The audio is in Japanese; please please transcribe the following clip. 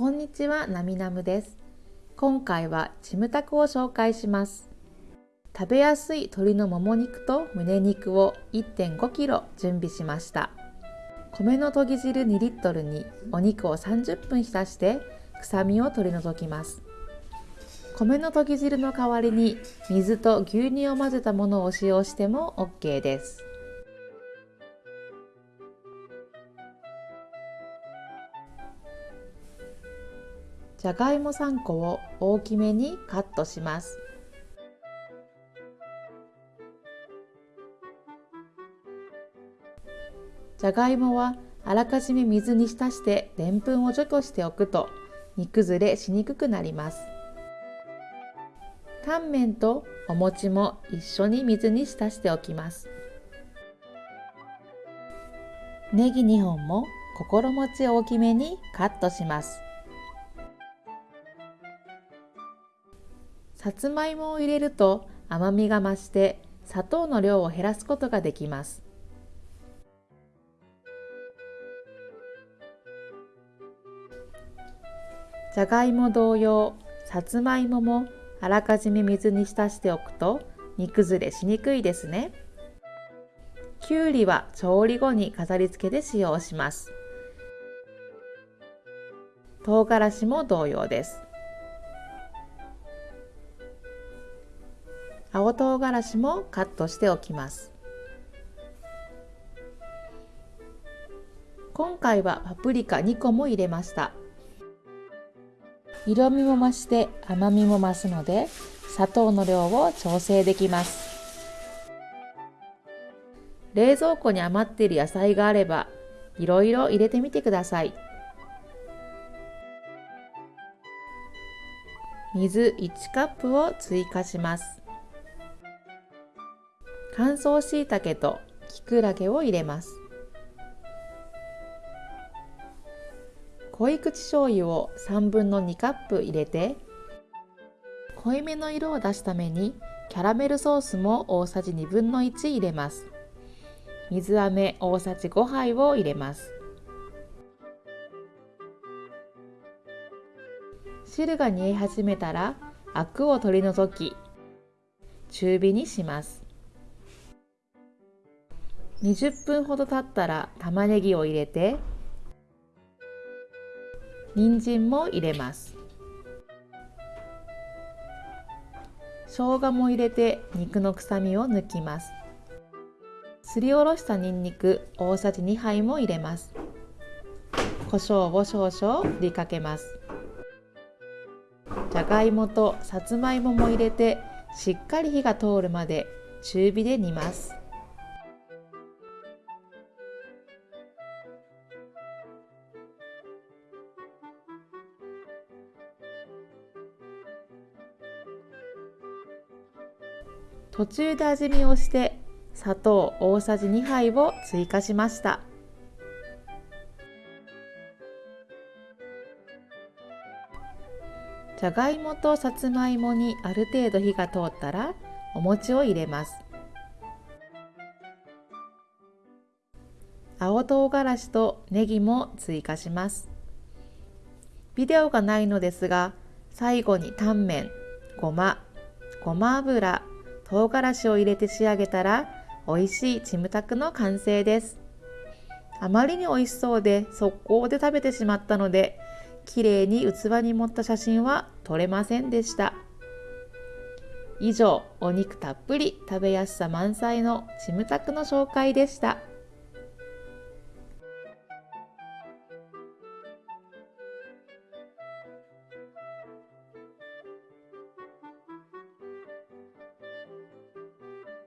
こんにちは、なみなむです。今回はチムタクを紹介します。食べやすい鶏のもも肉と胸肉を 1.5kg 準備しました。米のとぎ汁2リットルにお肉を30分浸して臭みを取り除きます。米のとぎ汁の代わりに水と牛乳を混ぜたものを使用しても OK です。じゃがいも3個を大きめにカットします。じゃがいもはあらかじめ水に浸してでんぷんを除去しておくと煮崩れしにくくなります。タンメンとお餅も一緒に水に浸しておきます。ネギ2本も心持ち大きめにカットします。さつまいもを入れると甘みが増して砂糖の量を減らすことができます。じゃがいも同様、さつまいももあらかじめ水に浸しておくと煮崩れしにくいですね。きゅうりは調理後に飾り付けで使用します。唐辛子も同様です。青唐辛子もカットしておきます。今回はパプリカ2個も入れました。色味も増して甘みも増すので砂糖の量を調整できます。冷蔵庫に余っている野菜があればいろいろ入れてみてください。水1カップを追加します。乾燥しいたけときくらげを入れます。濃い口醤油を3分の2カップ入れて濃いめの色を出すためにキャラメルソースも大さじ2分の1入れます。水飴大さじ5杯を入れます。汁が煮え始めたらアクを取り除き中火にします。20分ほど経ったら玉ねぎを入れて人参も入れます。生姜も入れて肉の臭みを抜きます。すりおろしたにんにく大さじ2杯も入れます。胡椒を少々振りかけます。じゃがいもとさつまいもも入れてしっかり火が通るまで中火で煮ます。途中で味見をして砂糖大さじ2杯を追加しました。じゃがいもとさつまいもにある程度火が通ったらお餅を入れます。青唐辛子とネギも追加します。ビデオがないのですが最後にタンメンごまごま油唐辛子を入れて仕上げたら美味しいチムタクの完成ですあまりに美味しそうで速攻で食べてしまったので綺麗に器に盛った写真は撮れませんでした以上お肉たっぷり食べやすさ満載のチムタクの紹介でした。